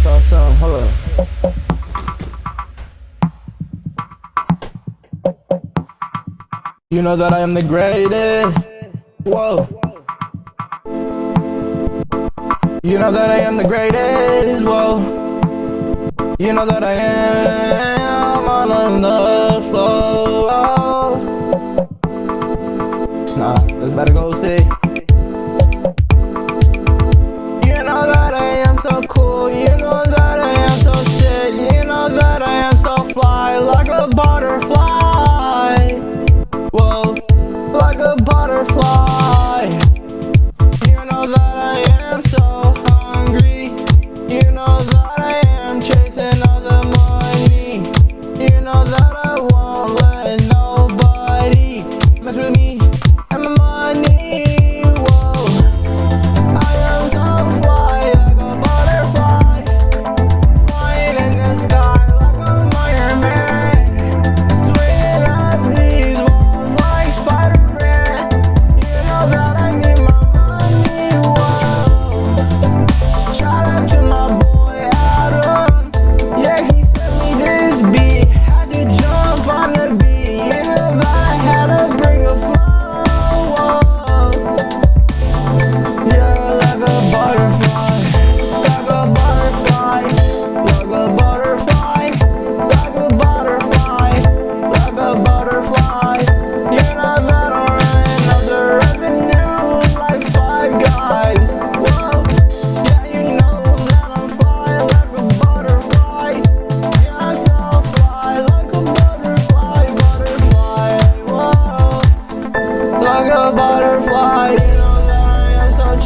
saw something. Hold up. You know that I am the greatest. Whoa. You know that I am the greatest. Whoa. You know that I am all on the floor. Whoa. Nah, let's better go see.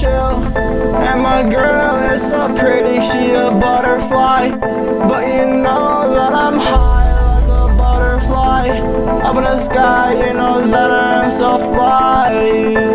chill. And my girl is so pretty, she a butterfly. But you know that I'm high like a butterfly. Up in the sky, you know that I'm so fly.